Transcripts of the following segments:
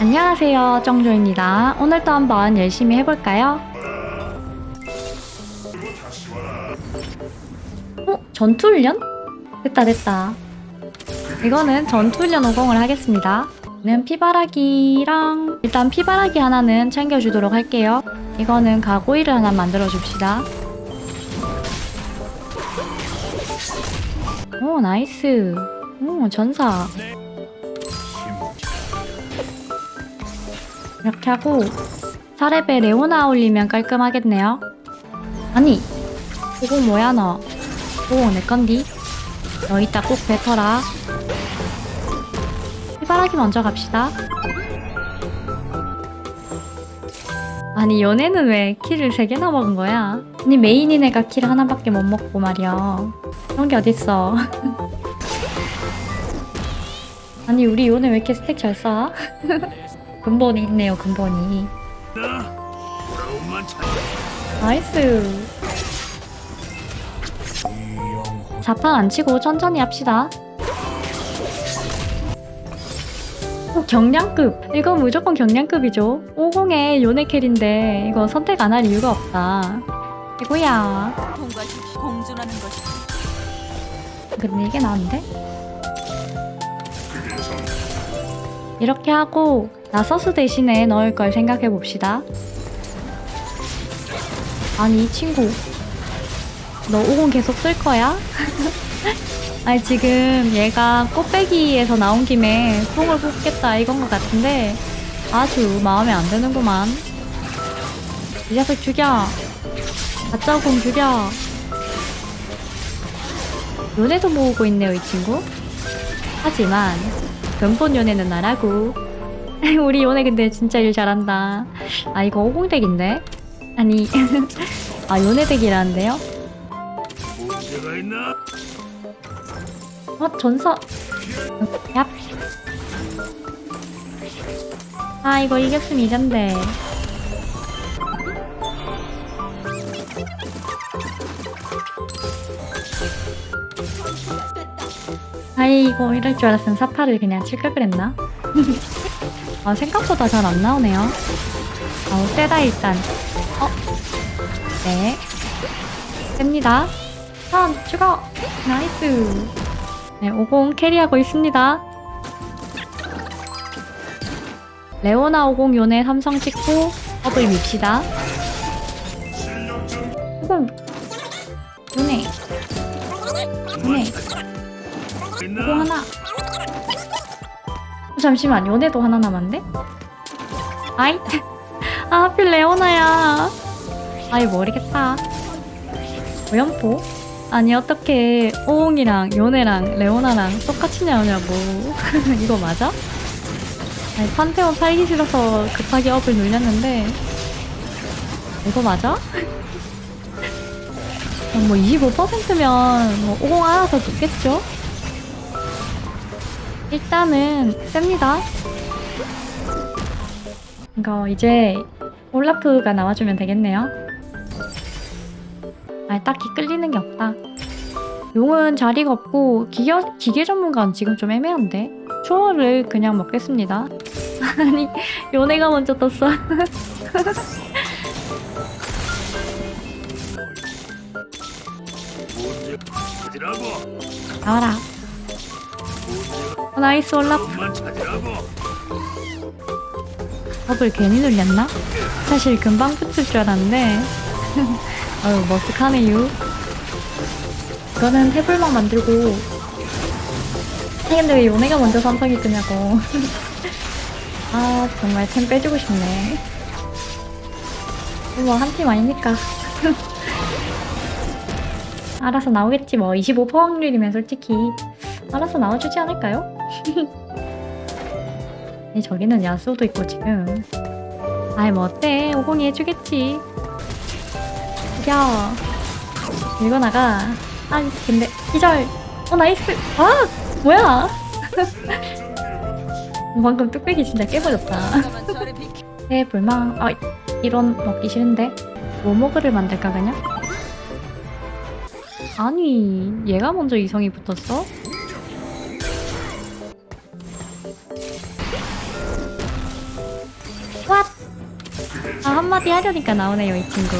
안녕하세요 정조입니다 오늘도 한번 열심히 해볼까요? 어? 전투훈련? 됐다 됐다 이거는 전투훈련 50을 하겠습니다 는 피바라기랑 일단 피바라기 하나는 챙겨주도록 할게요 이거는 가고일을 하나 만들어 줍시다 오 nice 오 전사 이렇게 하고 4렙에 레오나 올리면 깔끔하겠네요. 아니 이거 뭐야 너? 오, 내 건디? 너 이따 꼭 뱉어라. 해바라기 먼저 갑시다. 아니 연애는 왜 키를 3개나 먹은 거야? 아니 메인인 애가 키를 하나밖에 못 먹고 말이야. 그런 게 어딨어? 아니 우리 요네 왜 이렇게 스택 잘 쌓아? 근본이 있네요 근본이. nice. 자판 안 치고 천천히 합시다. 어, 경량급. 이거 무조건 경량급이죠. 오공에 요네 carry인데 이거 선택 안 할 이유가 없다. 이거야. 근데 이게 나은데? 이렇게 하고 나서스 대신에 넣을 걸 생각해 봅시다. 아니 이 친구. 너50 계속 쓸 거야? 아니 지금 얘가 꽃배기에서 나온 김에 콩을 뽑겠다 이건 것 같은데 아주 마음에 안 드는구만. 이 녀석 죽여. 가짜 공 죽여. 연애도 모으고 있네요 이 친구. 하지만 근본 연애는 나라고 우리 연애 근데 진짜 일 잘한다 아 이거 50덱인데? 아니 아? 문제가 있나? 어 전서 얍. 아 이거 이겼으면 이잔데 아이고 이럴 줄 알았으면 사파를 그냥 칠걸 그랬나? 아 생각보다 잘 안 나오네요. 아우 세다 일단. 어? 네. 됩니다. 선 죽어 nice. 네, 오공 carry하고 있습니다. 레오나 50 요네 삼성 찍고 더블 밉시다. 50 요네. 요네. 50 있나? 하나. 어, 잠시만 요네도 하나 남았는데? 아이 아 하필 레오나야 아이 모르겠다 오연포? 아니 어떻게 오옹이랑 요네랑 레오나랑 똑같이 나오냐고 이거 맞아? 아니 판테온 팔기 싫어서 급하게 업을 눌렸는데 이거 맞아? 어, 뭐 25%면 뭐 오공 알아서 붙겠죠? 일단은 셉니다 이거 이제 올라프가 나와주면 되겠네요 아 딱히 끌리는 게 없다. 용은 자리가 없고 기계, 기계 전문가는 지금 좀 애매한데? 초월을 그냥 먹겠습니다. 아니 요네가 먼저 떴어. 나와라. 어, nice 올라프. 법을 괜히 눌렸나? 사실 금방 붙을 줄 알았는데. 어휴 머쓱하네요. 이거는 해불만 만들고. 근데 왜 요네가 먼저 삼성이 뜨냐고. 아 정말 템 빼주고 싶네. 뭐 한 팀 아니니까. 알아서 나오겠지 뭐. 25% 확률이면 솔직히 알아서 나와주지 않을까요? 이 저기는 야수도 있고 지금. 아이 뭐 어때? 오공이 해주겠지. 죽여 밀고 나가. 아니 근데 기절. 어 nice. 아 뭐야? 방금 뚝배기 진짜 깨버렸다. 태불망. 아 이런 먹기 싫은데? 워모그를 만들까 그냥? 아니 얘가 먼저 이성이 붙었어? 한마디 하려니까 나오네요 이 친구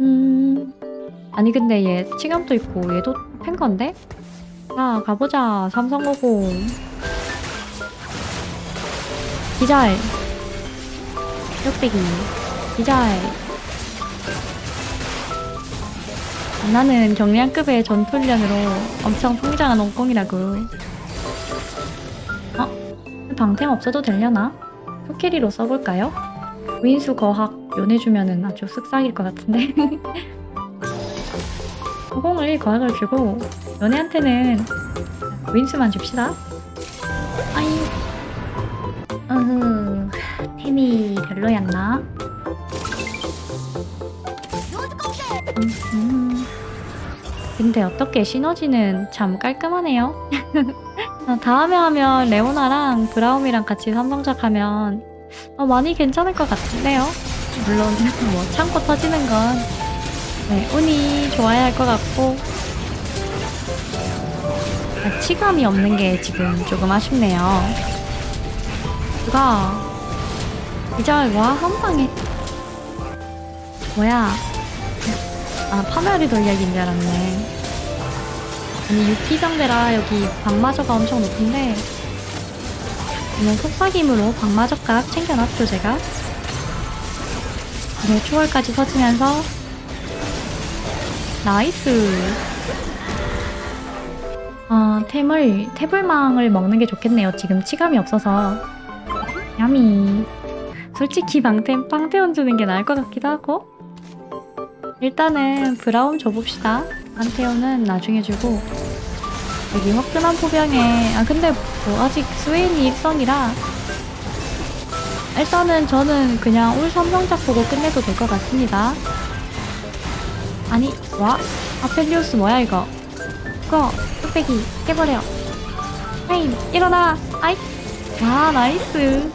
음. 아니 근데 얘 치감도 있고 얘도 팬건데? 자 가보자 삼성오공 기잘 뚝배기 기잘 나는 경량급의 전투훈련으로 엄청 풍장한 옹꽁이라고 어? 방템 없어도 되려나? 토끼리로 써볼까요? 윈수 거학 요네주면은 아주 쓱싹일 것 같은데. 호공을 거학을 주고 연애한테는 윈수만 줍시다. 아이. 으흐 템이 별로였나? 음, 근데 어떻게 시너지는 참 깔끔하네요. 어, 다음에 하면 레오나랑 브라움이랑 같이 삼성작 하면 어, 많이 괜찮을 것 같은데요 물론 뭐 참고 터지는 건 네, 운이 좋아야 할 것 같고 아, 치감이 없는 게 지금 조금 아쉽네요. 누가 이제 와한 방에 뭐야? 아 파멸이 돌약인 줄 알았네. 아니 유키 상대라 여기 방마저가 엄청 높은데 그냥 속삭임으로 방마저깎 챙겨놨죠 제가. 네 초월까지 터지면서 nice. 아, 템을, 태불망을 먹는 게 좋겠네요. 지금 치감이 없어서. yummy. 솔직히 방템, 빵태원 주는 게 나을 것 같기도 하고. 일단은 브라움 줘봅시다. 판테온은 나중에 주고. 여기 화끈한 포병에, 아, 근데 뭐 아직 스웨인이 일성이라. 일단은 저는 그냥 올 삼성작 보고 끝내도 될 것 같습니다. 아니 와? 아펠리우스 뭐야 이거 이거 뚝배기 깨버려 헤임 일어나 아이 와 nice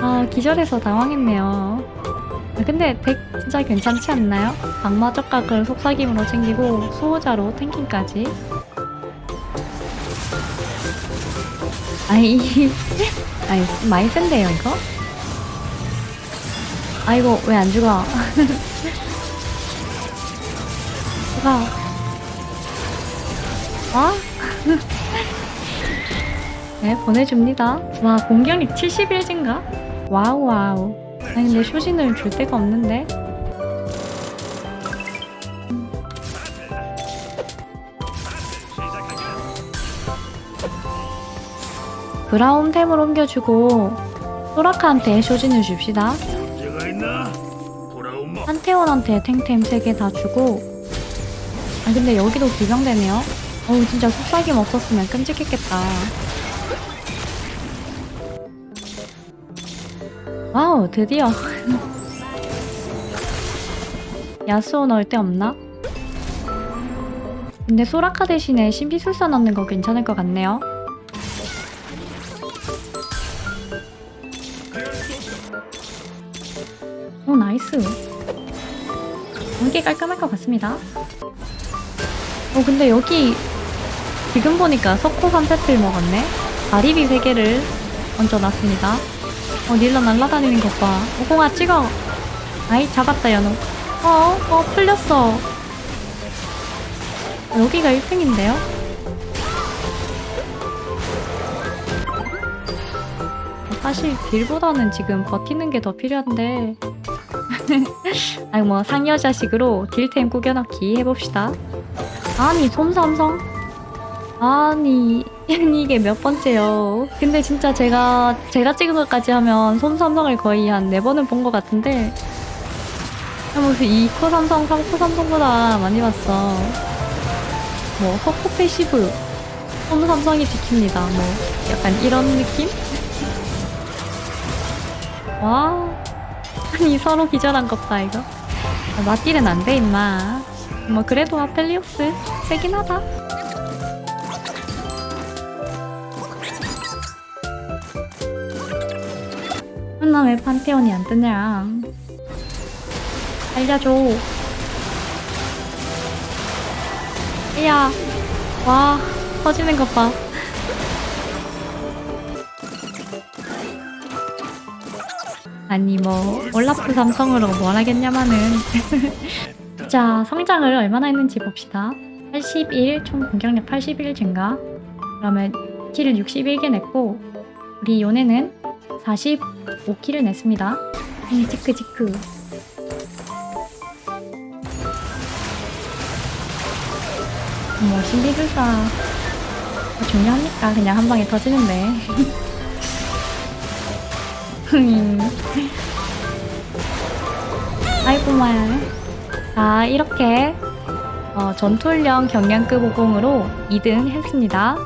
아 기절해서 당황했네요 아, 근데 deck 진짜 괜찮지 않나요? 방마저깎을 속삭임으로 챙기고 수호자로 tanking까지 아이 아이 많이 센데요 이거? 아이고 왜안 죽어 누가 와? 네 보내줍니다 와 공격력 71인가? wow wow 아니 근데 쇼진을 줄 데가 없는데 브라움템을 옮겨주고 소라카한테 쇼진을 줍시다. 한태원한테 탱템 3개 다 주고. 아 근데 여기도 비병되네요. 어우 진짜 속삭임 없었으면 끔찍했겠다. wow 드디어. 야스오 넣을 데 없나? 근데 소라카 대신에 신비술사 넣는 거 괜찮을 것 같네요 nice 이게 깔끔할 것 같습니다. 어 근데 여기 지금 보니까 석호 3세트를 먹었네. 다리비 3개를 얹어놨습니다. 어 닐라 날라다니는 것 봐. 오공아 찍어. 아이 잡았다 연우. 어, 어 풀렸어. 어, 여기가 1등인데요? 사실 딜보다는 지금 버티는 게 더 필요한데 아니 뭐 상여자식으로 딜템 꾸겨넣기 해봅시다. 아니 솜삼성? 아니 이게 몇 번째요? 근데 진짜 제가 제가 찍은 것까지 하면 솜삼성을 거의 한 네 번은 본 것 같은데. 무슨 2코 삼성 3코 삼성보다 많이 봤어. 뭐 허코 패시브. 솜 삼성이 지킵니다. 뭐 약간 이런 느낌? 와 아니 서로 기절한 것봐 이거? 아, 맞딜은 안 돼 임마. 뭐 그래도 아펠리오스. 세긴 하다. 나 왜 판테온이 안 뜨냐? 알려줘. 이야. 와 터지는 것봐 아니 뭐 올라프 삼성으로 뭘 하겠냐마는. 자 성장을 얼마나 했는지 봅시다. 81, 총 공격력 81 증가. 그러면 키를 61개 냈고 우리 요네는 45키를 냈습니다. 음, 지크 지크. 뭐 신비술사. 뭐 중요합니까? 그냥 한 방에 터지는데. 음. 아이고만 자 이렇게 어, 전투훈련 경량급 50으로 2등 했습니다